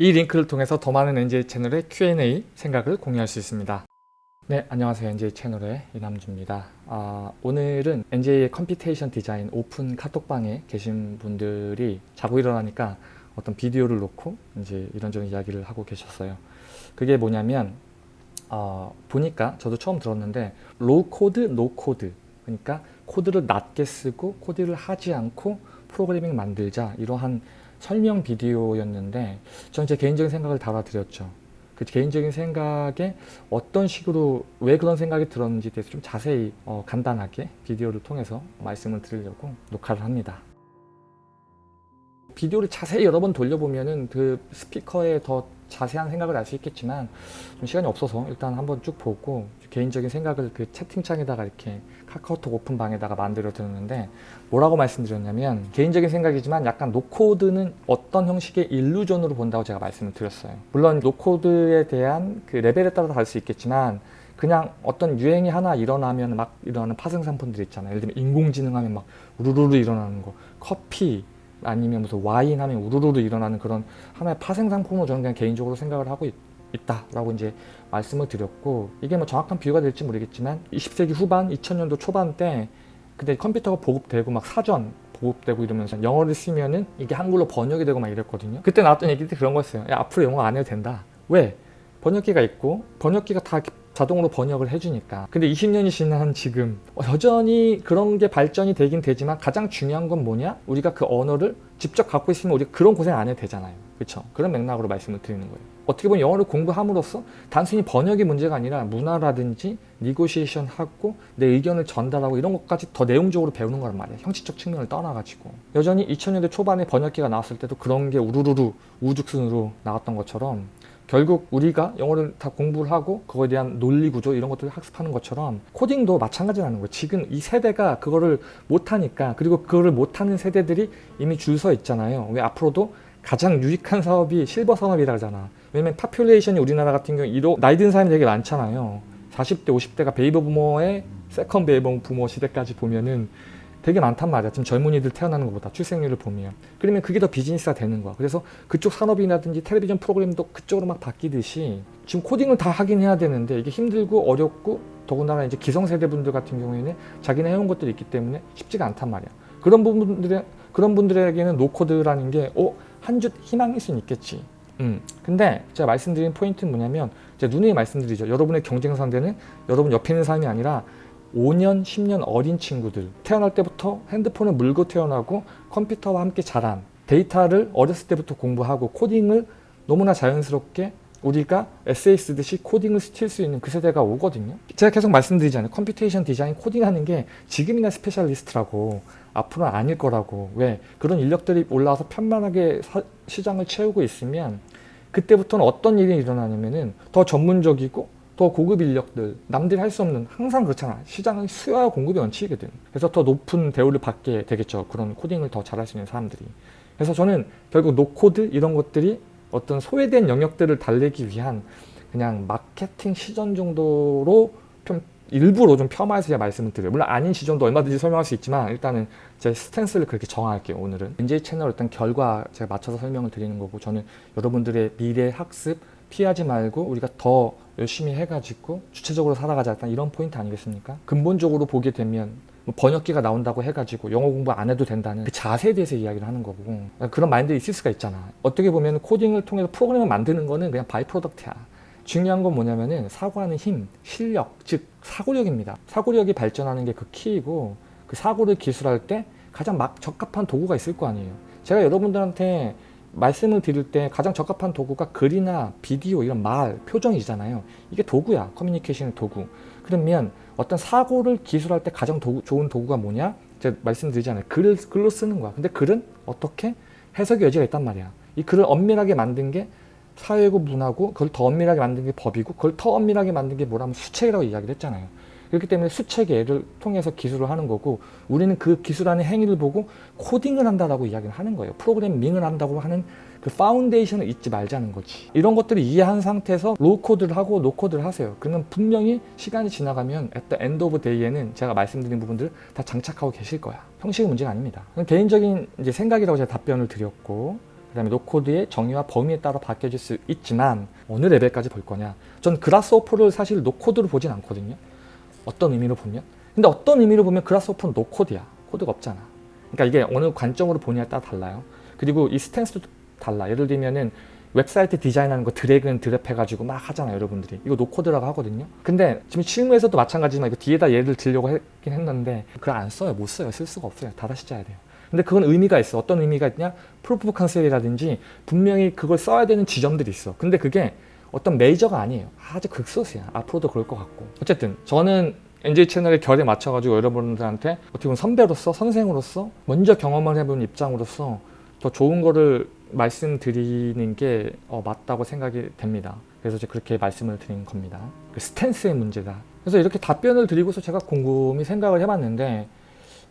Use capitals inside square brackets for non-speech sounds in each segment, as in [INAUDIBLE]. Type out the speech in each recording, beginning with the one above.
이 링크를 통해서 더 많은 NJ 채널의 Q&A 생각을 공유할 수 있습니다. 네, 안녕하세요. NJ 채널의 이남주입니다. 아, 오늘은 NJ의 computation 디자인 오픈 카톡방에 계신 분들이 자고 일어나니까 어떤 비디오를 놓고 이제 이런저런 이야기를 하고 계셨어요. 그게 뭐냐면 어, 보니까 저도 처음 들었는데 low code, no code 그러니까 코드를 낮게 쓰고 코드를 하지 않고 프로그래밍 만들자 이러한 설명 비디오였는데 저는 제 개인적인 생각을 달아드렸죠. 그 개인적인 생각에 어떤 식으로 왜 그런 생각이 들었는지 대해서 좀 자세히 어, 간단하게 비디오를 통해서 말씀을 드리려고 녹화를 합니다. 비디오를 자세히 여러 번 돌려보면은 그 스피커에 더 자세한 생각을 알 수 있겠지만 좀 시간이 없어서 일단 한번 쭉 보고 개인적인 생각을 그 채팅창에다가 이렇게 카카오톡 오픈방에다가 만들어 드렸는데 뭐라고 말씀드렸냐면 개인적인 생각이지만 약간 노코드는 어떤 형식의 일루전으로 본다고 제가 말씀을 드렸어요. 물론 노코드에 대한 그 레벨에 따라 다를 수 있겠지만 그냥 어떤 유행이 하나 일어나면 막 일어나는 파생 상품들 있잖아요. 예를 들면 인공지능 하면 막 우르르르 일어나는 거 커피 아니면 무슨 와인 하면 우르르르 일어나는 그런 하나의 파생 상품으로 저는 그냥 개인적으로 생각을 하고 있, 있다라고 이제 말씀을 드렸고 이게 뭐 정확한 비유가 될지 모르겠지만 20세기 후반 2000년도 초반 때 근데 컴퓨터가 보급되고 막 사전 보급되고 이러면서 영어를 쓰면은 이게 한글로 번역이 되고 막 이랬거든요. 그때 나왔던 얘기들이 그런 거였어요. 야 앞으로 영어 안 해도 된다. 왜? 번역기가 있고 번역기가 다 자동으로 번역을 해주니까. 근데 20년이 지난 지금 여전히 그런 게 발전이 되긴 되지만 가장 중요한 건 뭐냐? 우리가 그 언어를 직접 갖고 있으면 우리가 그런 고생 안 해도 되잖아요. 그렇죠 그런 맥락으로 말씀을 드리는 거예요 어떻게 보면 영어를 공부함으로써 단순히 번역이 문제가 아니라 문화라든지 니고시에이션 하고 내 의견을 전달하고 이런 것까지 더 내용적으로 배우는 거란 말이에요 형식적 측면을 떠나가지고 여전히 2000년대 초반에 번역기가 나왔을 때도 그런 게 우르르르 우죽순으로 나왔던 것처럼 결국 우리가 영어를 다 공부를 하고 그거에 대한 논리 구조 이런 것들을 학습하는 것처럼 코딩도 마찬가지라는 거예요. 지금 이 세대가 그거를 못하니까 그리고 그거를 못하는 세대들이 이미 줄 서 있잖아요. 왜 앞으로도 가장 유익한 사업이 실버 산업이라 하잖아. 왜냐면 population이 우리나라 같은 경우 위로 나이 든 사람이 되게 많잖아요. 40대 50대가 베이비 붐의 second 베이비 붐 시대까지 보면은 되게 많단 말이야. 지금 젊은이들 태어나는 것보다 출생률을 보면. 그러면 그게 더 비즈니스가 되는 거야. 그래서 그쪽 산업이라든지 텔레비전 프로그램도 그쪽으로 막 바뀌듯이 지금 코딩을 다 하긴 해야 되는데 이게 힘들고 어렵고 더군다나 이제 기성세대 분들 같은 경우에는 자기네 해온 것들이 있기 때문에 쉽지가 않단 말이야. 그런 분들의 그런 분들에게는 no code라는 게 어, 한 줄기 희망일 수는 있겠지. 음. 근데 제가 말씀드린 포인트는 뭐냐면 제가 누누이 말씀드리죠. 여러분의 경쟁 상대는 여러분 옆에 있는 사람이 아니라 5년, 10년 어린 친구들 태어날 때부터 핸드폰을 물고 태어나고 컴퓨터와 함께 자란 데이터를 어렸을 때부터 공부하고 코딩을 너무나 자연스럽게 우리가 에세이 쓰듯이 코딩을 쓸 수 있는 그 세대가 오거든요 제가 계속 말씀드리잖아요 computation 디자인 코딩하는 게 지금이나 specialist라고 앞으로는 아닐 거라고 왜 그런 인력들이 올라와서 편만하게 사, 시장을 채우고 있으면 그때부터는 어떤 일이 일어나냐면은 더 전문적이고 더 고급 인력들 남들이 할 수 없는 항상 그렇잖아. 시장은 수요와 공급의 원칙이거든 그래서 더 높은 대우를 받게 되겠죠. 그런 코딩을 더 잘할 수 있는 사람들이. 그래서 저는 결국 no code 이런 것들이 어떤 소외된 영역들을 달래기 위한 그냥 마케팅 시선 정도로 좀 일부러 좀 폄하해서 제가 말씀을 드려요. 물론 아닌 시선도 얼마든지 설명할 수 있지만 일단은 제 stance를 그렇게 정할게요 오늘은. NJ 채널 어떤 결에 제가 맞춰서 설명을 드리는 거고 저는 여러분들의 미래 학습 피하지 말고 우리가 더 열심히 해가지고 주체적으로 살아가자. 일단 이런 포인트 아니겠습니까? 근본적으로 보게 되면 뭐 번역기가 나온다고 해가지고 영어 공부 안 해도 된다는 그 자세에 대해서 이야기를 하는 거고. 그런 마인드 있을 수가 있잖아. 어떻게 보면 코딩을 통해서 프로그램을 만드는 거는 그냥 by-product야 중요한 건 뭐냐면은 사고하는 힘, 실력, 즉 사고력입니다 사고력이 발전하는 게 그 키이고 그 사고를 기술할 때 가장 막 적합한 도구가 있을 거 아니에요 제가 여러분들한테 말씀을 드릴 때 가장 적합한 도구가 글이나 비디오 이런 말, 표정이잖아요. 이게 도구야. 커뮤니케이션의 도구. 그러면 어떤 사고를 기술할 때 가장 도구, 좋은 도구가 뭐냐? 제가 말씀드리잖아요. 글을 글로 쓰는 거야. 근데 글은 어떻게 해석의 여지가 있단 말이야. 이 글을 엄밀하게 만든 게 사회고 문화고 그걸 더 엄밀하게 만든 게 법이고 그걸 더 엄밀하게 만든 게 뭐냐면 수식이라고 이야기를 했잖아요. 그렇기 때문에 수식을 통해서 기술을 하는 거고 우리는 그 기술하는 행위를 보고 코딩을 한다라고 이야기를 하는 거예요. 프로그래밍을 한다고 하는 그 foundation을 잊지 말자는 거지. 이런 것들을 이해한 상태에서 low code를 하고 no code를 하세요. 그러면 분명히 시간이 지나가면 at the end of day에는 제가 말씀드린 부분들 다 장착하고 계실 거야. 형식의 문제가 아닙니다. 개인적인 이제 생각이라고 제가 답변을 드렸고 다음에 no code의 정의와 범위에 따라 바뀌어질 수 있지만 어느 레벨까지 볼 거냐. 전 Grasshopper를 사실 no code로 보진 않거든요. 어떤 의미로 보면. 근데 어떤 의미로 보면 Grasshopper는 no code야. 코드가 없잖아. 그러니까 이게 어느 관점으로 보냐에 따라 달라요. 그리고 이 stance도 달라. 예를 들면은 웹사이트 디자인하는 거 drag and drop 해가지고 막 하잖아요 여러분들이. 이거 no code라고 하거든요. 근데 지금 실무에서도 마찬가지지만 이거 뒤에다 예를 들려고 했긴 했는데 그걸 안 써요. 못 써요. 쓸 수가 없어요. 다 다시 짜야 돼요 근데 그건 의미가 있어 어떤 의미가 있냐 proof concept이라든지 분명히 그걸 써야 되는 지점들이 있어 근데 그게 어떤 major가 아니에요 아주 극소수야 앞으로도 그럴 것 같고 어쨌든 저는 NJ 채널의 결에 맞춰가지고 여러분들한테 어떻게 보면 선배로서 선생으로서 먼저 경험을 해본 입장으로서 더 좋은 거를 말씀드리는 게 어, 맞다고 생각이 됩니다. 그래서 이제 그렇게 말씀을 드린 겁니다. 그 stance의 문제다. 그래서 이렇게 답변을 드리고서 제가 곰곰이 생각을 해봤는데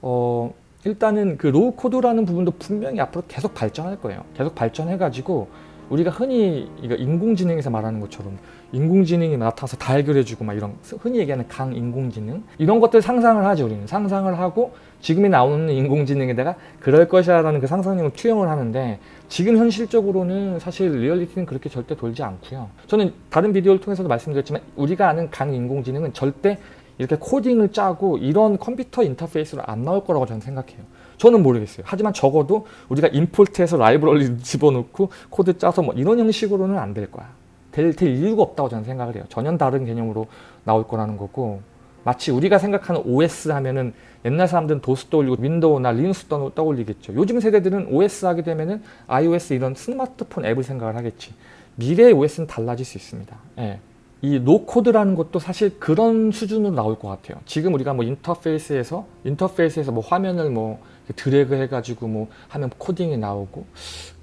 어, 일단은 그 low code라는 부분도 분명히 앞으로 계속 발전할 거예요. 계속 발전해가지고 우리가 흔히 인공지능에서 말하는 것처럼 인공지능이 나타나서 다 해결해주고 막 이런 흔히 얘기하는 강인공지능? 이런 것들 상상을 하죠 우리는. 상상을 하고 지금이 나오는 인공지능에다가 그럴 것이야 라는 그 상상력을 투영을 하는데 지금 현실적으로는 사실 리얼리티는 그렇게 절대 돌지 않고요. 저는 다른 비디오를 통해서도 말씀드렸지만 우리가 아는 강인공지능은 절대 이렇게 코딩을 짜고 이런 컴퓨터 인터페이스로 안 나올 거라고 저는 생각해요 저는 모르겠어요. 하지만 적어도 우리가 import해서 라이브러리 [LAUGHS] 집어넣고 코드 짜서 뭐 이런 형식으로는 안 될 거야. 될, 될 이유가 없다고 저는 생각을 해요. 전혀 다른 개념으로 나올 거라는 거고 마치 우리가 생각하는 OS 하면은 옛날 사람들은 도스 떠올리고 윈도우나 리눅스 떠올리겠죠. 요즘 세대들은 OS 하게 되면은 iOS 이런 스마트폰 앱을 생각을 하겠지. 미래의 OS는 달라질 수 있습니다. 예. 이 no code라는 것도 사실 그런 수준으로 나올 것 같아요. 지금 우리가 뭐 인터페이스에서 인터페이스에서 뭐 화면을 뭐 드래그 해가지고 뭐 하면 코딩이 나오고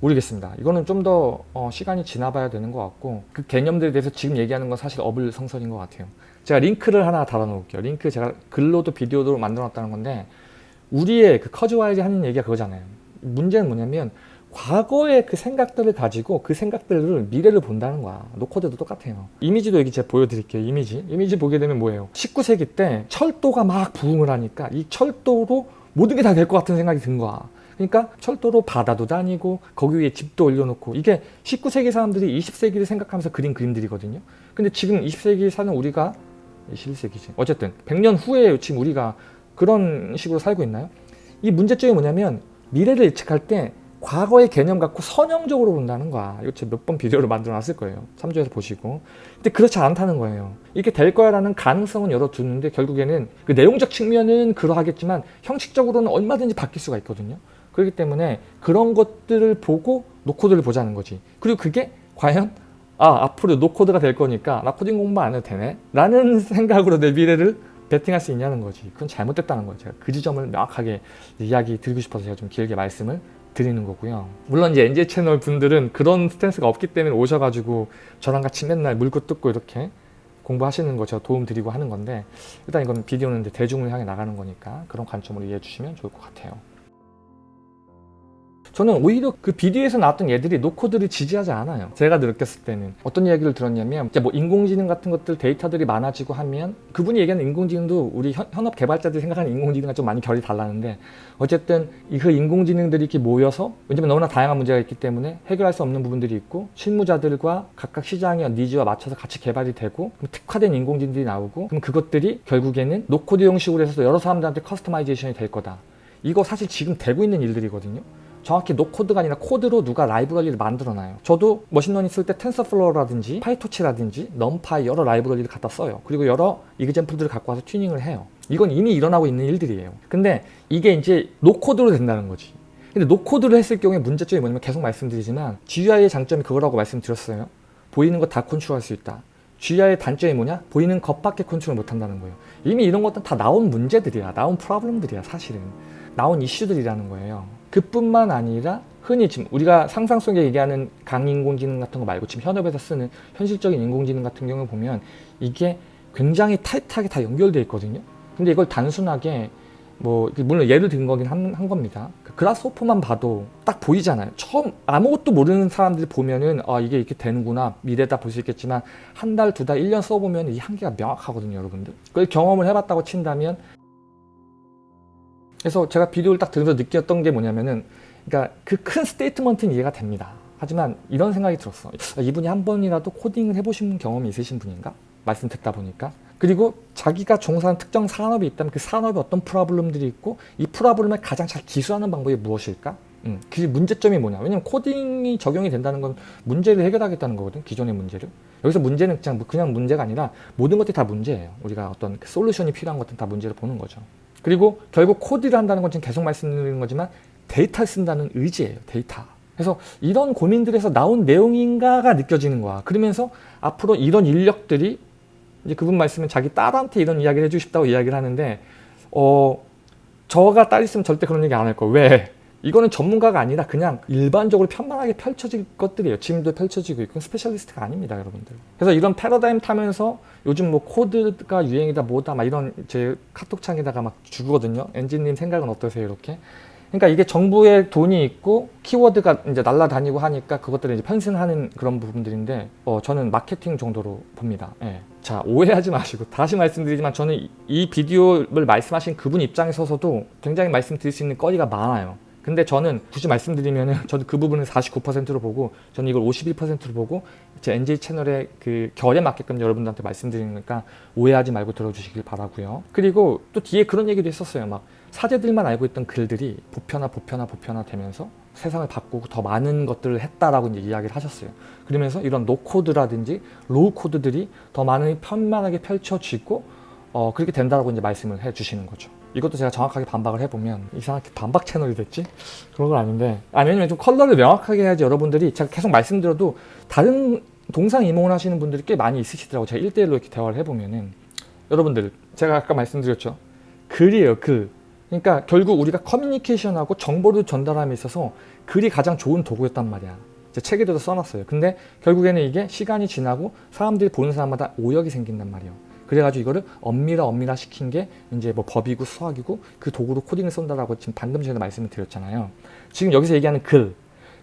모르겠습니다. 이거는 좀더어 시간이 지나봐야 되는 것 같고 그 개념들에 대해서 지금 얘기하는 건 사실 어불성설인 것 같아요. 제가 링크를 하나 달아 놓을게요. 링크 제가 글로도 비디오도 만들어 놨다는 건데 우리의 그 커즈와일이 하는 얘기가 그거잖아요. 문제는 뭐냐면 과거의 그 생각들을 가지고 그 생각들을 미래를 본다는 거야. no code도 똑같아요. 이미지도 여기 제가 보여드릴게요. 이미지. 이미지 보게 되면 뭐예요? 19세기 때 철도가 막 부흥을 하니까 이 철도로 모든 게 다 될 것 같은 생각이 든 거야. 그러니까 철도로 바다도 다니고 거기 위에 집도 올려놓고 이게 19세기 사람들이 20세기를 생각하면서 그린 그림들이거든요. 근데 지금 20세기 사는 우리가 21세기지. 어쨌든 100년 후에 지금 우리가 그런 식으로 살고 있나요? 이 문제점이 뭐냐면 미래를 예측할 때 과거의 개념 갖고 선형적으로 본다는 거야. 이거 제가 몇 번 비디오를 만들어 놨을 거예요. 참조해서 보시고. 근데 그렇지 않다는 거예요. 이렇게 될 거야라는 가능성은 열어두는데 결국에는 그 내용적 측면은 그러하겠지만 형식적으로는 얼마든지 바뀔 수가 있거든요. 그렇기 때문에 그런 것들을 보고 no code를 보자는 거지. 그리고 그게 과연 아 앞으로 no code가 될 거니까 나 코딩 공부 안 해도 되네 라는 [LAUGHS] 생각으로 내 미래를 베팅할 수 있냐는 거지. 그건 잘못됐다는 거예요. 제가 그 지점을 명확하게 이야기 드리고 싶어서 제가 좀 길게 말씀을 드리는 거고요. 물론 이제 NJ 채널 분들은 그런 stance가 없기 때문에 오셔가지고 저랑 같이 맨날 물고 뜯고 이렇게 공부하시는 거 제가 도움 드리고 하는 건데 일단 이건 비디오는 대중을 향해 나가는 거니까 그런 관점으로 이해해 주시면 좋을 것 같아요. 저는 오히려 그 비디오에서 나왔던 얘기들이 no code를 지지하지 않아요. 제가 느꼈을 때는 어떤 이야기를 들었냐면 이제 뭐 인공지능 같은 것들 데이터들이 많아지고 하면 그분이 얘기하는 인공지능도 우리 현, 현업 개발자들이 생각하는 인공지능과 좀 많이 결이 다른데 어쨌든 그 인공지능들이 이렇게 모여서 왜냐면 너무나 다양한 문제가 있기 때문에 해결할 수 없는 부분들이 있고 실무자들과 각각 시장의 needs와 맞춰서 같이 개발이 되고 특화된 인공지능들이 나오고 그럼 그것들이 결국에는 no code 형식으로 해서 여러 사람들한테 customization이 될 거다. 이거 사실 지금 되고 있는 일들이거든요. 정확히 no code가 아니라 코드로 누가 라이브러리를 만들어놔요. 저도 machine learning 쓸 때 TensorFlow라든지 PyTorch라든지 NumPy 여러 라이브러리를 갖다 써요. 그리고 여러 example들을 갖고 와서 튜닝을 해요. 이건 이미 일어나고 있는 일들이에요. 근데 이게 이제 no code로 된다는 거지. 근데 no code를 했을 경우에 문제점이 뭐냐면 계속 말씀드리지만 GUI의 장점이 그거라고 말씀드렸어요. 보이는 거 다 컨트롤할 수 있다. GUI의 단점이 뭐냐? 보이는 것밖에 컨트롤 못한다는 거예요. 이미 이런 것들은 다 나온 문제들이야. 나온 프로블럼들이야 사실은. 나온 이슈들이라는 거예요. 그뿐만 아니라 흔히 지금 우리가 상상 속에 얘기하는 강인공지능 같은 거 말고 지금 현업에서 쓰는 현실적인 인공지능 같은 경우 보면 이게 굉장히 타이트하게 다 연결되어 있거든요. 근데 이걸 단순하게 뭐 물론 예를 든 거긴 한, 한 겁니다. 그 그라스호퍼만 봐도 딱 보이잖아요. 처음 아무것도 모르는 사람들이 보면은 아 이게 이렇게 되는구나 미래다 볼 수 있겠지만 한 달, 두 달, 일 년 써보면 이 한계가 명확하거든요, 여러분들. 그걸 경험을 해봤다고 친다면 그래서 제가 비디오를 딱 들으면서 느꼈던 게 뭐냐면은 그러니까 그 큰 statement는 이해가 됩니다. 하지만 이런 생각이 들었어. 이분이 한 번이라도 코딩을 해보신 경험이 있으신 분인가? 말씀 듣다 보니까. 그리고 자기가 종사하는 특정 산업이 있다면 그 산업에 어떤 problem들이 있고 이 problem을 가장 잘 기술하는 방법이 무엇일까? 음, 그 문제점이 뭐냐? 왜냐면 코딩이 적용이 된다는 건 문제를 해결하겠다는 거거든. 기존의 문제를. 여기서 문제는 그냥 그냥 문제가 아니라 모든 것들이 다 문제예요. 우리가 어떤 그 솔루션이 필요한 것들은 다 문제를 보는 거죠. 그리고 결국 코드를 한다는 건 지금 계속 말씀드리는 거지만 데이터를 쓴다는 의지예요. 데이터. 그래서 이런 고민들에서 나온 내용인가가 느껴지는 거야. 그러면서 앞으로 이런 인력들이 이제 그분 말씀은 자기 딸한테 이런 이야기를 해주고 싶다고 이야기를 하는데 어 저가 딸 있으면 절대 그런 얘기 안 할 거. 왜? 이거는 전문가가 아니라 그냥 일반적으로 편만하게 펼쳐질 것들이에요. 지금도 펼쳐지고 있고 specialist가 아닙니다, 여러분들. 그래서 이런 패러다임 타면서 요즘 no code가 유행이다 뭐다 막 이런 제 카톡창에다가 막 주거든요. NJ님 생각은 어떠세요? 이렇게. 그러니까 이게 정부의 돈이 있고 키워드가 이제 날라다니고 하니까 그것들을 이제 편승하는 그런 부분들인데 어, 저는 마케팅 정도로 봅니다. 예. 자 오해하지 마시고 다시 말씀드리지만 저는 이- 이 비디오를 말씀하신 그분 입장에 서서도 굉장히 말씀드릴 수 있는 거리가 많아요. 근데 저는 굳이 말씀드리면은 [LAUGHS] 저도 그 부분을 49%로 보고 저는 이걸 51%로 보고 제 NJ 채널의 그 결에 맞게끔 여러분들한테 말씀드리니까 오해하지 말고 들어주시길 바라고요. 그리고 또 뒤에 그런 얘기도 했었어요. 막 사제들만 알고 있던 글들이 보편화 보편화 보편화 되면서 세상을 바꾸고 더 많은 것들을 했다라고 이제 이야기를 하셨어요. 그러면서 이런 no code라든지 low code들이 더 많이 편만하게 펼쳐지고 어, 그렇게 된다라고 이제 말씀을 해 주시는 거죠. 이것도 제가 정확하게 반박을 해보면 이상하게 반박 채널이 됐지? 그런 건 아닌데 아니 왜냐면 좀 컬러를 명확하게 해야지 여러분들이 제가 계속 말씀드려도 다른 동상이몽을 하시는 분들이 꽤 많이 있으시더라고요. 제가 1대1로 이렇게 대화를 해보면은 여러분들 제가 아까 말씀드렸죠. 글이에요 글. 그러니까 결국 우리가 커뮤니케이션하고 정보를 전달함에 있어서 글이 가장 좋은 도구였단 말이야. 제 책에도 써놨어요. 근데 결국에는 이게 시간이 지나고 사람들이 보는 사람마다 오역이 생긴단 말이에요. 그래가지고 이거를 엄밀화 엄밀화 시킨 게 이제 뭐 법이고 수학이고 그 도구로 코딩을 쓴다라고 지금 방금 전에 말씀을 드렸잖아요. 지금 여기서 얘기하는 글.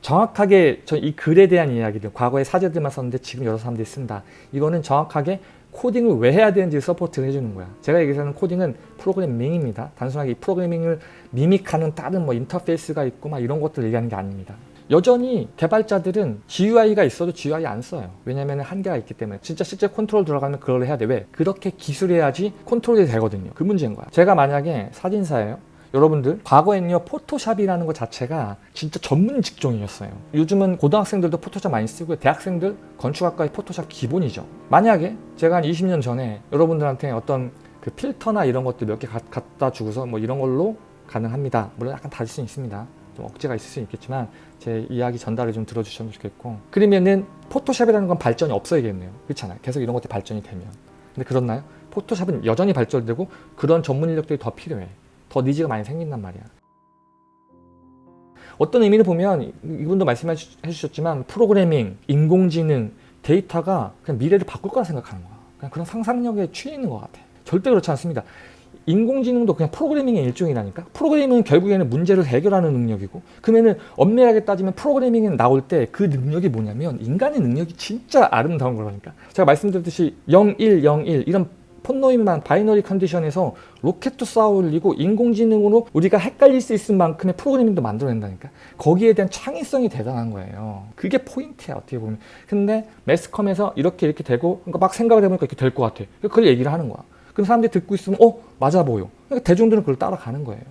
정확하게 저 이 글에 대한 이야기들 과거에 사제들만 썼는데 지금 여러 사람들이 쓴다. 이거는 정확하게 코딩을 왜 해야 되는지 support를 해주는 거야. 제가 얘기하는 코딩은 프로그래밍입니다. 단순하게 이 프로그래밍을 mimic하는 다른 뭐 인터페이스가 있고 막 이런 것들 얘기하는 게 아닙니다. 여전히 개발자들은 GUI가 있어도 GUI 안 써요. 왜냐면 한계가 있기 때문에. 진짜 실제 컨트롤 들어가면 그걸 해야 돼. 왜? 그렇게 기술해야지 컨트롤이 되거든요. 그 문제인 거야. 제가 만약에 사진사예요. 여러분들 과거에는요 포토샵이라는 것 자체가 진짜 전문 직종이었어요 요즘은 고등학생들도 포토샵 많이 쓰고 대학생들 건축학과의 포토샵 기본이죠 만약에 제가 한 20년 전에 여러분들한테 어떤 그 필터나 이런 것들 몇 개 갖다 주고서 뭐 이런 걸로 가능합니다 물론 약간 다를 수 있습니다 좀 억제가 있을 수 있겠지만 제 이야기 전달을 좀 들어주셨으면 좋겠고 그러면은 포토샵이라는 건 발전이 없어야겠네요 그렇잖아요 계속 이런 것들이 발전이 되면 근데 그렇나요? 포토샵은 여전히 발전되고 그런 전문 인력들이 더 필요해 더 니즈가 많이 생긴단 말이야. 어떤 의미를 보면 이분도 말씀해 주셨지만 프로그래밍, 인공지능, 데이터가 그냥 미래를 바꿀 거라 생각하는 거야. 그냥 그런 상상력에 취해 있는 것 같아. 절대 그렇지 않습니다. 인공지능도 그냥 프로그래밍의 일종이라니까? 프로그래밍은 결국에는 문제를 해결하는 능력이고 그러면은 엄밀하게 따지면 프로그래밍이 나올 때 그 능력이 뭐냐면 인간의 능력이 진짜 아름다운 거라니까? 제가 말씀드렸듯이 0, 1, 0, 1 이런 폰노이만 binary condition에서 로켓도 쌓아 올리고 인공지능으로 우리가 헷갈릴 수 있을 만큼의 프로그래밍도 만들어낸다니까? 거기에 대한 창의성이 대단한 거예요. 그게 포인트야 어떻게 보면. 근데 매스컴에서 이렇게 이렇게 되고 그러니까 막 생각을 해보니까 이렇게 될 것 같아. 그걸 얘기를 하는 거야 그럼 사람들이 듣고 있으면 어 맞아 보여. 그러니까 대중들은 그걸 따라가는 거예요.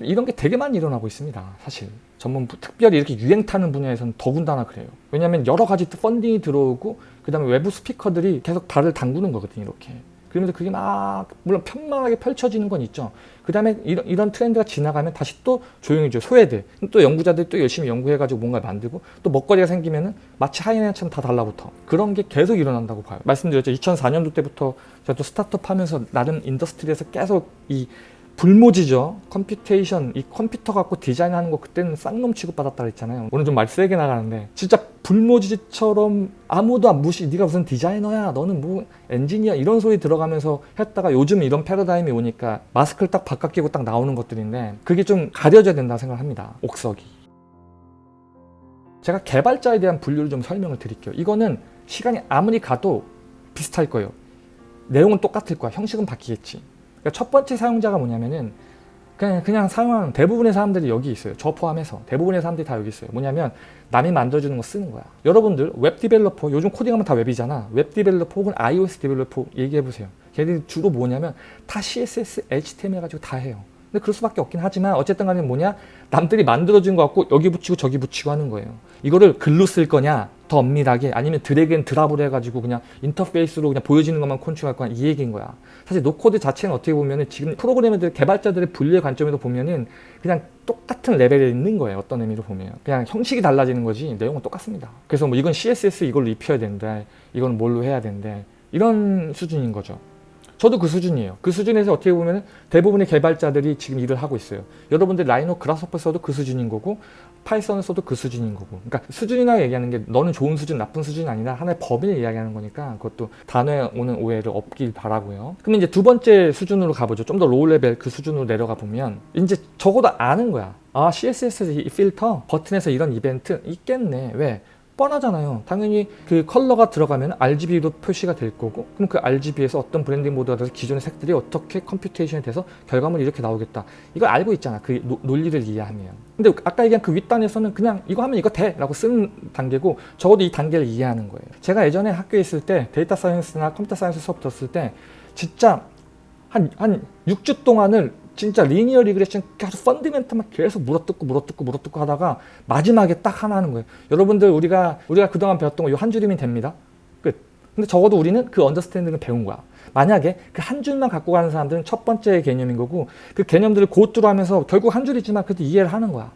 이런 게 되게 많이 일어나고 있습니다 사실. 전문 특별히 이렇게 유행 타는 분야에서는 더군다나 그래요. 왜냐하면 여러 가지 funding이 들어오고 그 다음에 외부 스피커들이 계속 발을 담그는 거거든요 이렇게 그러면서 그게 막 물론 편만하게 펼쳐지는 건 있죠. 그 다음에 이런, 이런 트렌드가 지나가면 다시 또 조용해져 소외돼. 또 연구자들이 또 열심히 연구해가지고 뭔가 만들고 또 먹거리가 생기면은 마치 하이에나처럼 다 달라붙어. 그런 게 계속 일어난다고 봐요. 말씀드렸죠. 2004년도 때부터 또 스타트업 하면서 나름 industry에서 계속 이 불모지죠. computation, 이 컴퓨터 갖고 디자인하는 거 그때는 쌍놈 취급받았다 그랬잖아요. 오늘 좀 말 세게 나가는데 진짜 불모지처럼 아무도 안 무시, 네가 무슨 디자이너야, 너는 뭐 엔지니어 이런 소리 들어가면서 했다가 요즘 이런 패러다임이 오니까 마스크를 딱 바깥 끼고 딱 나오는 것들인데 그게 좀 가려져야 된다 생각을 합니다. 옥석이. 제가 개발자에 대한 분류를 좀 설명을 드릴게요. 이거는 시간이 아무리 가도 비슷할 거예요. 내용은 똑같을 거야. 형식은 바뀌겠지. 그러니까 첫 번째 사용자가 뭐냐면은 그냥 그냥 사용하는 대부분의 사람들이 여기 있어요. 저 포함해서 대부분의 사람들이 다 여기 있어요. 뭐냐면 남이 만들어주는 거 쓰는 거야. 여러분들 웹 developer 요즘 코딩하면 다 웹이잖아. 웹 developer 혹은 iOS developer 얘기해 보세요. 걔들이 주로 뭐냐면 다 CSS, HTML 가지고 다 해요. 근데 그럴 수밖에 없긴 하지만 어쨌든 간에 뭐냐 남들이 만들어준 거 갖고 여기 붙이고 저기 붙이고 하는 거예요. 이거를 글로 쓸 거냐 더 엄밀하게 아니면 drag and drop을 해가지고 그냥 인터페이스로 그냥 보여지는 것만 control할 거냐 이 얘기인 거야. 사실 no-code 자체는 어떻게 보면은 지금 프로그래머들 개발자들의 분류의 관점에서 보면은 그냥 똑같은 레벨에 있는 거예요. 어떤 의미로 보면 그냥 형식이 달라지는 거지 내용은 똑같습니다. 그래서 뭐 이건 CSS 이걸로 입혀야 된다. 이건 뭘로 해야 된대. 이런 수준인 거죠. 저도 그 수준이에요. 그 수준에서 어떻게 보면 대부분의 개발자들이 지금 일을 하고 있어요. 여러분들 라이노 그라스퍼 써도 그 수준인 거고 파이썬을 써도 그 수준인 거고 그러니까 수준이나 얘기하는 게 너는 좋은 수준 나쁜 수준이 아니라 하나의 범위를 이야기하는 거니까 그것도 단어에 오는 오해를 없길 바라고요. 그럼 이제 두 번째 수준으로 가보죠. 좀 더 low level 그 수준으로 내려가 보면 이제 적어도 아는 거야. 아 CSS 이 필터 버튼에서 이런 이벤트 있겠네. 왜? 뻔하잖아요. 당연히 그 컬러가 들어가면 RGB로 표시가 될 거고 그럼 그 RGB에서 어떤 blending mode가 돼서 기존의 색들이 어떻게 computation이 돼서 결과물이 이렇게 나오겠다. 이걸 알고 있잖아. 그 노- 논리를 이해하면. 근데 아까 얘기한 그 윗단에서는 그냥 이거 하면 이거 돼 라고 쓰는 단계고 적어도 이 단계를 이해하는 거예요. 제가 예전에 학교에 있을 때 data science나 computer science 수업 들었을 때 진짜 한, 한 6주 동안을 진짜 linear regression 계속 fundamental만 계속 물어뜯고 물어뜯고 물어뜯고 하다가 마지막에 딱 하나 하는 거예요. 여러분들 우리가 우리가 그동안 배웠던 거 이 한 줄이면 됩니다. 끝. 근데 적어도 우리는 그 understanding을 배운 거야. 만약에 그 한 줄만 갖고 가는 사람들은 첫 번째 개념인 거고 그 개념들을 go through 하면서 결국 한 줄이지만 그래도 이해를 하는 거야.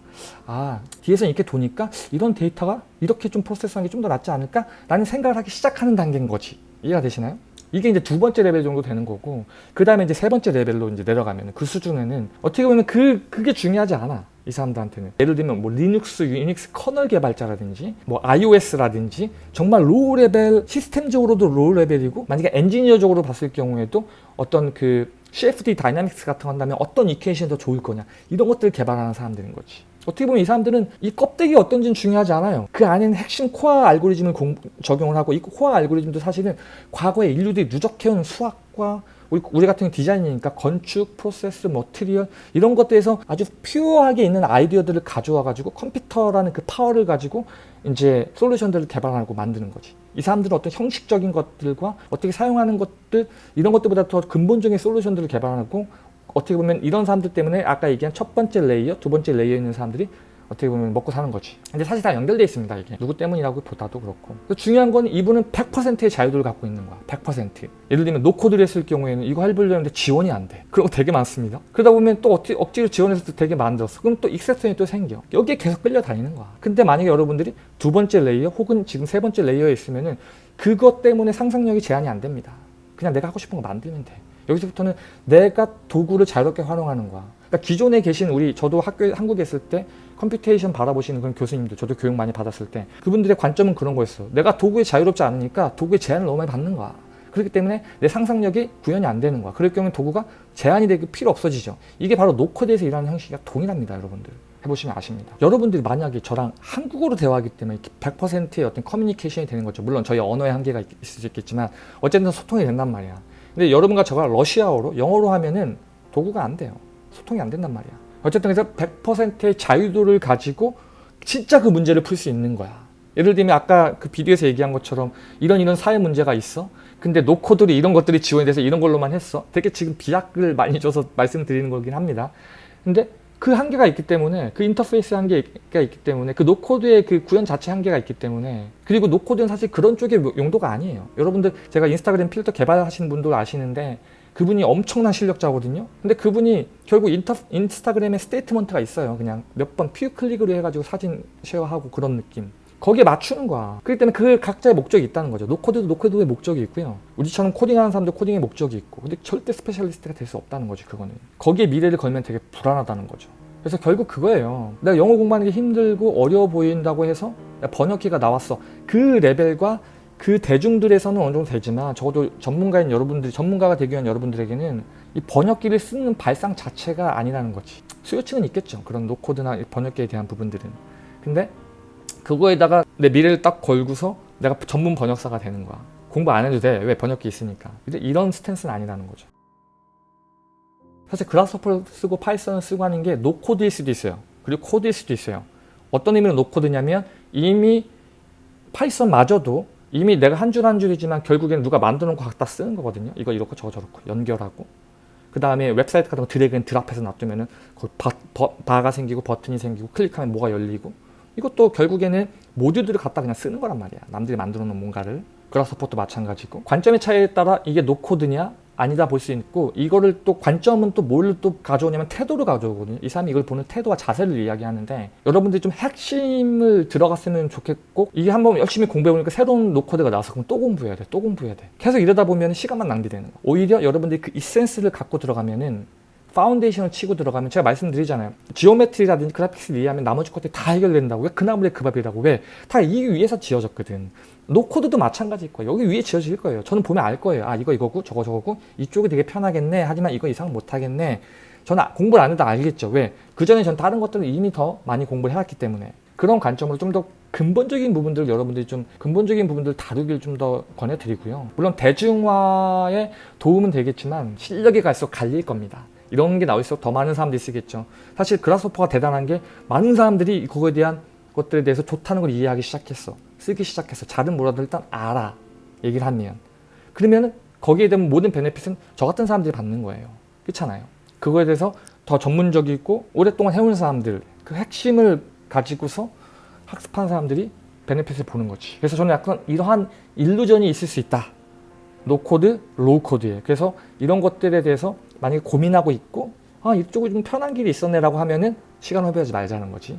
아 뒤에서 이렇게 도니까 이런 데이터가 이렇게 좀 프로세스하는 게 좀 더 낫지 않을까? 라는 생각을 하기 시작하는 단계인 거지. 이해가 되시나요? 이게 이제 두 번째 레벨 정도 되는 거고 그 다음에 이제 세 번째 레벨로 이제 내려가면 그 수준에는 어떻게 보면 그 그게 중요하지 않아 이 사람들한테는 예를 들면 뭐 리눅스, 유닉스 커널 개발자라든지 뭐 iOS라든지 정말 low level 시스템적으로도 low level이고 만약에 엔지니어적으로 봤을 경우에도 어떤 그 CFD dynamics 같은 거 한다면 어떤 equation이 더 좋을 거냐 이런 것들을 개발하는 사람들인 거지. 어떻게 보면 이 사람들은 이 껍데기 어떤지는 중요하지 않아요. 그 안에는 핵심 core 알고리즘을 공- 적용을 하고 이 core 알고리즘도 사실은 과거에 인류들이 누적해온 수학과 우리, 같은 디자인이니까 건축, 프로세스, material 이런 것들에서 아주 pure하게 있는 아이디어들을 가져와 가지고 컴퓨터라는 그 파워를 가지고 이제 solution들을 개발하고 만드는 거지. 이 사람들은 어떤 형식적인 것들과 어떻게 사용하는 것들 이런 것들보다 더 근본적인 solution들을 개발하고 어떻게 보면 이런 사람들 때문에 아까 얘기한 첫 번째 layer, 두 번째 layer에 있는 사람들이 어떻게 보면 먹고 사는 거지. 근데 사실 다 연결돼 있습니다, 이게. 누구 때문이라고 보다도 그렇고. 중요한 건 이분은 100%의 자유도를 갖고 있는 거야. 100%. 예를 들면 no-code를 했을 경우에는 이거 해보려는데 지원이 안 돼. 그런 거 되게 많습니다. 그러다 보면 또 어찌, 억지로 지원해서 또 되게 만들었어. 그럼 또 exception이 또 생겨. 여기에 계속 끌려다니는 거야. 근데 만약에 여러분들이 두 번째 layer 혹은 지금 세 번째 layer에 있으면은 그것 때문에 상상력이 제한이 안 됩니다. 그냥 내가 하고 싶은 거 만들면 돼. 여기서부터는 내가 도구를 자유롭게 활용하는 거야. 그러니까 기존에 계신 우리 저도 학교 한국에 있을 때 computation 바라보시는 그런 교수님들 저도 교육 많이 받았을 때 그분들의 관점은 그런 거였어. 내가 도구에 자유롭지 않으니까 도구에 제한을 너무 많이 받는 거야. 그렇기 때문에 내 상상력이 구현이 안 되는 거야. 그럴 경우에 도구가 제한이 되고 필요 없어지죠. 이게 바로 no-code에서 일하는 형식이 동일합니다, 여러분들. 해보시면 아십니다. 여러분들이 만약에 저랑 한국어로 대화하기 때문에 100%의 어떤 커뮤니케이션이 되는 거죠. 물론 저희 언어의 한계가 있- 있을 수 있겠지만 어쨌든 소통이 된단 말이야. 근데 여러분과 저가 러시아어로 영어로 하면은 도구가 안 돼요. 소통이 안 된단 말이야. 어쨌든 그래서 100%의 자유도를 가지고 진짜 그 문제를 풀 수 있는 거야. 예를 들면 아까 그 비디오에서 얘기한 것처럼 이런 이런 사회 문제가 있어. 근데 no-code들이 이런 것들이 지원이 돼서 이런 걸로만 했어. 되게 지금 비약을 많이 줘서 말씀드리는 거긴 합니다. 근데 그 한계가 있기 때문에 그 인터페이스 한계가 있기 때문에 그 no-code의 그 구현 자체 한계가 있기 때문에 그리고 no-code는 사실 그런 쪽의 용도가 아니에요. 여러분들 제가 인스타그램 필터 개발하시는 분들 아시는데 그분이 엄청난 실력자거든요. 근데 그분이 결국 인터, 인스타그램에 statement가 있어요. 그냥 몇 번 few click으로 해가지고 사진 share하고 그런 느낌. 거기에 맞추는 거야. 그렇기 때문에 그 각자의 목적이 있다는 거죠. no-code도 no-code의 목적이 있고요. 우리처럼 코딩하는 사람도 코딩의 목적이 있고. 근데 절대 specialist가 될 수 없다는 거지, 그거는. 거기에 미래를 걸면 되게 불안하다는 거죠. 그래서 결국 그거예요. 내가 영어 공부하는 게 힘들고 어려워 보인다고 해서 번역기가 나왔어. 그 레벨과 그 대중들에서는 어느 정도 되지만 적어도 전문가인 여러분들이 전문가가 되기 위한 여러분들에게는 이 번역기를 쓰는 발상 자체가 아니라는 거지. 수요층은 있겠죠. 그런 no-code나 이 번역기에 대한 부분들은. 근데 그거에다가 내 미래를 딱 걸고서 내가 전문 번역사가 되는 거야. 공부 안 해도 돼. 왜 번역기 있으니까. 근데 이런 stance는 아니라는 거죠. 사실 Grasshopper를 쓰고 파이썬을 쓰고 하는 게 no-code일 수도 있어요. 그리고 코드일 수도 있어요. 어떤 의미로 no-code냐면 이미 파이썬마저도 이미 내가 한 줄 한 줄이지만 결국엔 누가 만들어 놓고 갖다 쓰는 거거든요. 이거 이렇고 저거 저렇고 연결하고 그 다음에 웹사이트 같은 거 drag and drop해서 놔두면은 거기 바, 버, 바가 생기고 버튼이 생기고 클릭하면 뭐가 열리고 이것도 결국에는 모듈들을 갖다 그냥 쓰는 거란 말이야. 남들이 만들어 놓은 뭔가를 Grasshopper도 마찬가지고 관점의 차이에 따라 이게 no-code냐 아니다 볼 수 있고 이거를 또 관점은 또 뭘 또 가져오냐면 태도를 가져오거든요. 이 사람이 이걸 보는 태도와 자세를 이야기하는데 여러분들이 좀 핵심을 들어갔으면 좋겠고 이게 한번 열심히 공부해보니까 새로운 no-code가 나와서 그럼 또 공부해야 돼. 또 공부해야 돼. 계속 이러다 보면 시간만 낭비되는 거야. 오히려 여러분들이 그 essence를 갖고 들어가면은 foundation을 치고 들어가면 제가 말씀드리잖아요. geometry라든지 graphics를 이해하면 나머지 것들이 다 해결된다고. 왜 그나물의 그 밥이라고. 왜? 다 이 위에서 지어졌거든. no-code도 마찬가지일 거예요. 여기 위에 지어질 거예요. 저는 보면 알 거예요. 아 이거 이거고 저거 저거고 이쪽이 되게 편하겠네. 하지만 이거 이상 못하겠네. 저는 아- 공부를 안 해도 알겠죠. 왜? 그 전에 전 다른 것들을 이미 더 많이 공부를 해왔기 때문에 그런 관점으로 좀 더 근본적인 부분들 여러분들이 좀 근본적인 부분들 다루기를 좀더 권해드리고요. 물론 대중화에 도움은 되겠지만 실력이 갈수록 갈릴 겁니다. 이런 게 나올수록 더 많은 사람들이 쓰겠죠. 사실 그라스호퍼가 대단한 게 많은 사람들이 그거에 대한 것들에 대해서 좋다는 걸 이해하기 시작했어. 쓰기 시작했어. 잘은 몰라도 일단 알아. 얘기를 하면. 그러면 거기에 대한 모든 베네핏은 저 같은 사람들이 받는 거예요. 그렇잖아요. 그거에 대해서 더 전문적이고 오랫동안 해온 사람들 그 핵심을 가지고서 학습한 사람들이 베네핏을 보는 거지. 그래서 저는 약간 이러한 illusion이 있을 수 있다. no-code, low-code에. 그래서 이런 것들에 대해서 만약에 고민하고 있고 아 이쪽이 좀 편한 길이 있었네 라고 하면은 시간 허비하지 말자는 거지.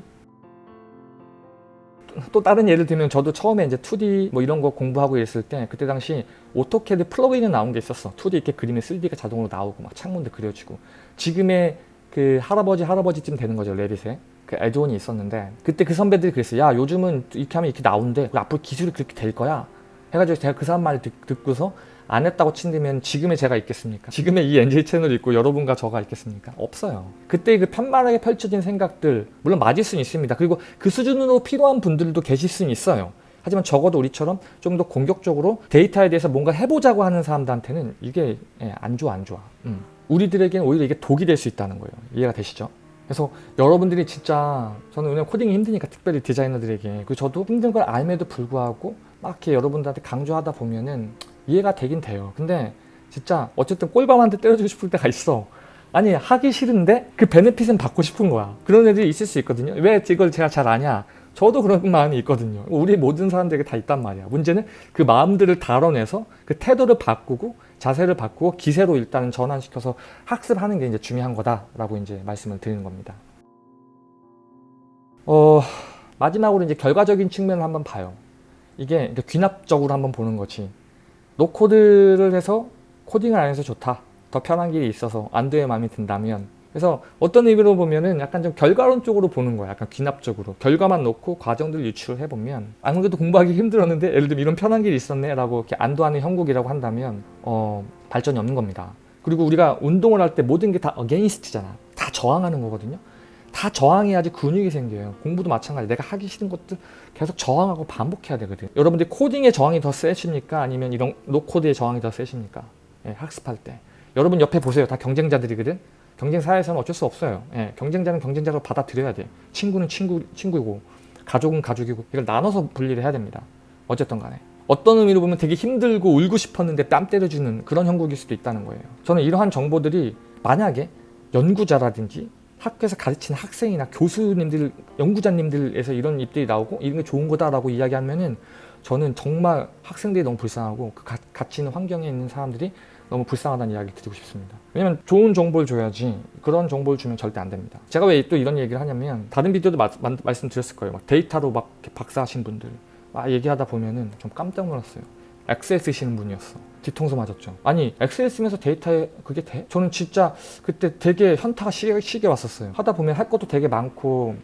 또 다른 예를 들면 저도 처음에 이제 2D 뭐 이런 거 공부하고 있을 때 그때 당시 AutoCAD plug-in이 나온 게 있었어. 2D 이렇게 그리면 3D가 자동으로 나오고 막 창문도 그려지고 지금의 그 할아버지 할아버지쯤 되는 거죠 Revit에 그 add-on이 있었는데 그때 그 선배들이 그랬어요. 야 요즘은 이렇게 하면 이렇게 나온대. 앞으로 기술이 그렇게 될 거야. 해가지고 제가 그 사람 말을 듣, 듣고서 안 했다고 친다면 지금의 제가 있겠습니까? 지금의 이 NJ 채널이 있고 여러분과 저가 있겠습니까? 없어요. 그때 그 편만하게 펼쳐진 생각들 물론 맞을 수는 있습니다. 그리고 그 수준으로 필요한 분들도 계실 수는 있어요. 하지만 적어도 우리처럼 좀 더 공격적으로 데이터에 대해서 뭔가 해보자고 하는 사람들한테는 이게 예, 안 좋아 안 좋아. 음. 우리들에게는 오히려 이게 독이 될 수 있다는 거예요. 이해가 되시죠? 그래서 여러분들이 진짜 저는 왜냐면 코딩이 힘드니까 특별히 디자이너들에게 그 저도 힘든 걸 알면에도 불구하고 막 이렇게 여러분들한테 강조하다 보면은 이해가 되긴 돼요. 근데 진짜 어쨌든 꼴밤한테 때려주고 싶을 때가 있어. 아니 하기 싫은데 그 베네핏은 받고 싶은 거야. 그런 애들이 있을 수 있거든요. 왜 이걸 제가 잘 아냐? 저도 그런 [LAUGHS] 마음이 있거든요. 우리 모든 사람들에게 다 있단 말이야. 문제는 그 마음들을 다뤄내서 그 태도를 바꾸고 자세를 바꾸고 기세로 일단은 전환시켜서 학습하는 게 이제 중요한 거다라고 이제 말씀을 드리는 겁니다. 어, 마지막으로 이제 결과적인 측면을 한번 봐요. 이게 귀납적으로 한번 보는 거지. 노코드를 해서 코딩을 안 해서 좋다. 더 편한 길이 있어서 안도의 마음이 든다면 그래서 어떤 의미로 보면은 약간 좀 결과론 쪽으로 보는 거야. 약간 귀납적으로. 결과만 놓고 과정들을 유출을 해보면 아무래도 공부하기 [LAUGHS] 힘들었는데 예를 들면 이런 편한 길이 있었네 라고 이렇게 안도하는 형국이라고 한다면 어, 발전이 없는 겁니다. 그리고 우리가 운동을 할 때 모든 게 다 어게인스트잖아. 다 저항하는 거거든요. 다 저항해야지 근육이 생겨요. 공부도 마찬가지. 내가 하기 싫은 것들 계속 저항하고 반복해야 되거든. 여러분들 코딩의 저항이 더 세십니까? 아니면 이런 노코드의 저항이 더 세십니까? 예, 학습할 때. 여러분 옆에 보세요. 다 경쟁자들이거든. 경쟁 사회에서는 어쩔 수 없어요. 예, 경쟁자는 경쟁자로 받아들여야 돼. 친구는 친구, 친구이고 가족은 가족이고 이걸 나눠서 분리를 해야 됩니다. 어쨌든 간에. 어떤 의미로 보면 되게 힘들고 울고 싶었는데 뺨 때려주는 그런 형국일 수도 있다는 거예요. 저는 이러한 정보들이 만약에 연구자라든지 학교에서 가르치는 학생이나 교수님들, 연구자님들에서 이런 입들이 나오고 이런 게 좋은 거다라고 이야기하면은 저는 정말 학생들이 너무 불쌍하고 그 가, 같이 있는 환경에 있는 사람들이 너무 불쌍하다는 이야기를 드리고 싶습니다. 왜냐면 좋은 정보를 줘야지 그런 정보를 주면 절대 안 됩니다. 제가 왜 또 이런 얘기를 하냐면 다른 비디오도 마, 마, 말씀드렸을 거예요. 막 데이터로 막 박사하신 분들 막 얘기하다 보면은 좀 깜짝 놀랐어요. 엑셀 쓰시는 분이었어. 뒤통수 맞았죠. 아니 엑셀 쓰면서 데이터에 그게 돼? 저는 진짜 그때 되게 현타가 시게, 시게 왔었어요. 하다 보면 할 것도 되게 많고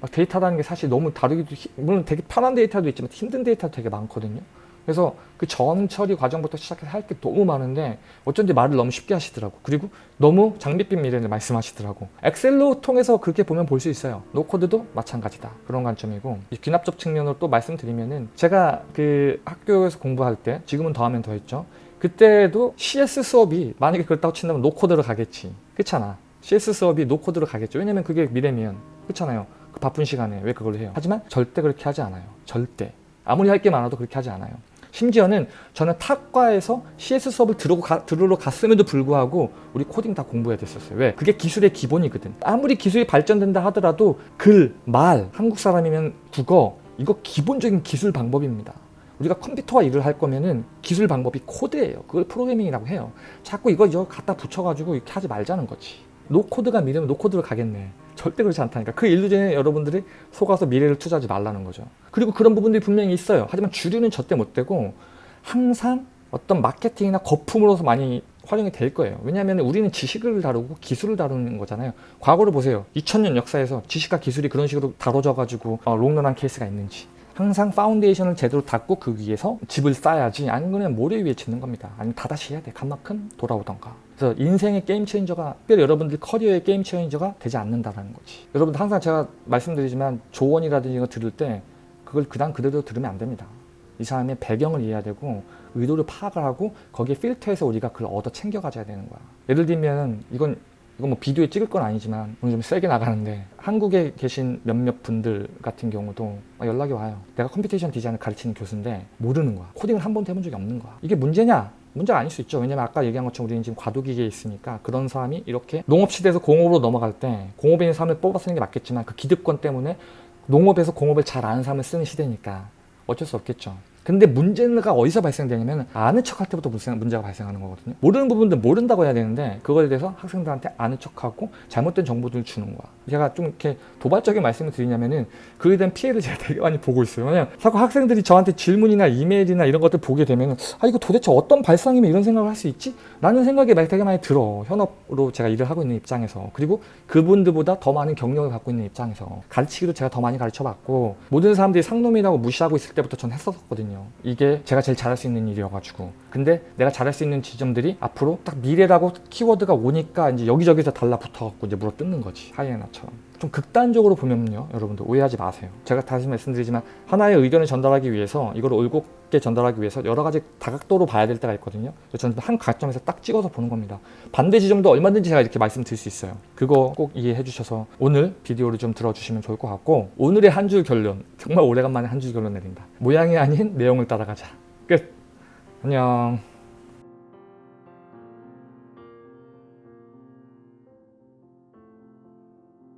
막 데이터라는 게 사실 너무 다루기도 히- 물론 되게 편한 데이터도 있지만 힘든 데이터도 되게 많거든요. 그래서 그 전 처리 과정부터 시작해서 할 게 너무 많은데 어쩐지 말을 너무 쉽게 하시더라고. 그리고 너무 장밋빛 미래를 말씀하시더라고. 엑셀로 통해서 그렇게 보면 볼 수 있어요. no-code도 마찬가지다. 그런 관점이고 이 귀납적 측면으로 또 말씀드리면은 제가 그 학교에서 공부할 때 지금은 더하면 더했죠. 그때도 CS 수업이 만약에 그렇다고 친다면 노코드로 가겠지. 그렇잖아. CS 수업이 노코드로 가겠죠. 왜냐면 그게 미래면 그렇잖아요. 그 바쁜 시간에 왜 그걸 해요? 하지만 절대 그렇게 하지 않아요. 절대. 아무리 할 게 많아도 그렇게 하지 않아요. 심지어는 저는 탁과에서 CS 수업을 들으러, 가, 들으러 갔음에도 불구하고 우리 코딩 다 공부해야 됐었어요. 왜? 그게 기술의 기본이거든. 아무리 기술이 발전된다 하더라도 글, 말, 한국 사람이면 국어 이거 기본적인 기술 방법입니다. 우리가 컴퓨터와 일을 할 거면은 기술 방법이 코드예요. 그걸 프로그래밍이라고 해요. 자꾸 이거 이거 갖다 붙여가지고 이렇게 하지 말자는 거지. no-code가 미래면 no-code로 가겠네. 절대 그렇지 않다니까. 그 illusion에 여러분들이 속아서 미래를 투자하지 말라는 거죠. 그리고 그런 부분들이 분명히 있어요. 하지만 주류는 절대 못 되고 항상 어떤 마케팅이나 거품으로서 많이 활용이 될 거예요. 왜냐하면 우리는 지식을 다루고 기술을 다루는 거잖아요. 과거를 보세요. 2000년 역사에서 지식과 기술이 그런 식으로 다뤄져가지고 어, 롱런한 케이스가 있는지. 항상 foundation을 제대로 닦고 그 위에서 집을 쌓아야지 아니면 모래 위에 짓는 겁니다. 아니면 다 다시 해야 돼. 간만큼 돌아오던가. 그래서 인생의 game changer가 특별히 여러분들 커리어의 game changer가 되지 않는다라는 거지. 여러분들 항상 제가 말씀드리지만 조언이라든지 이거 들을 때 그걸 그냥 그대로 들으면 안 됩니다. 이 사람의 배경을 이해해야 되고 의도를 파악을 하고 거기에 필터해서 우리가 그걸 얻어 챙겨 가져야 되는 거야. 예를 들면 이건 이건 뭐 비디오에 찍을 건 아니지만 오늘 좀 세게 나가는데 한국에 계신 몇몇 분들 같은 경우도 연락이 와요. 내가 computation design을 가르치는 교수인데 모르는 거야. 코딩을 한 번도 해본 적이 없는 거야. 이게 문제냐? 문제가 아닐 수 있죠. 왜냐면 아까 얘기한 것처럼 우리는 지금 과도기계에 있으니까 그런 사람이 이렇게 농업시대에서 공업으로 넘어갈 때 공업에 있는 사람을 뽑아 쓰는 게 맞겠지만 그 기득권 때문에 농업에서 공업을 잘 아는 사람을 쓰는 시대니까 어쩔 수 없겠죠. 근데 문제가 어디서 발생되냐면 아는 척할 때부터 문제가 발생하는 거거든요. 모르는 부분들 모른다고 해야 되는데 그거에 대해서 학생들한테 아는 척하고 잘못된 정보들을 주는 거야. 제가 좀 이렇게 도발적인 말씀을 드리냐면은 그에 대한 피해를 제가 되게 많이 보고 있어요. 왜냐면 자꾸 학생들이 저한테 질문이나 이메일이나 이런 것들 보게 되면은 아 이거 도대체 어떤 발상이면 이런 생각을 할 수 있지? 라는 생각이 되게 많이 들어. 현업으로 제가 일을 하고 있는 입장에서 그리고 그분들보다 더 많은 경력을 갖고 있는 입장에서 가르치기도 제가 더 많이 가르쳐봤고 모든 사람들이 상놈이라고 무시하고 있을 때부터 전 했었 거든요. 이게 제가 제일 잘할 수 있는 일이어가지고. 근데 내가 잘할 수 있는 지점들이 앞으로 딱 미래라고 키워드가 오니까 이제 여기저기서 달라붙어갖고 이제 물어 뜯는 거지. 하이에나처럼 좀 극단적으로 보면요 여러분들 오해하지 마세요. 제가 다시 말씀드리지만 하나의 의견을 전달하기 위해서 이걸 올곧게 전달하기 위해서 여러 가지 다각도로 봐야 될 때가 있거든요. 저는 한 가점에서 딱 찍어서 보는 겁니다. 반대 지점도 얼마든지 제가 이렇게 말씀드릴 수 있어요. 그거 꼭 이해해 주셔서 오늘 비디오를 좀 들어주시면 좋을 것 같고 오늘의 한 줄 결론 정말 오래간만에 한 줄 결론 내린다. 모양이 아닌 내용을 따라가자. 끝. 안녕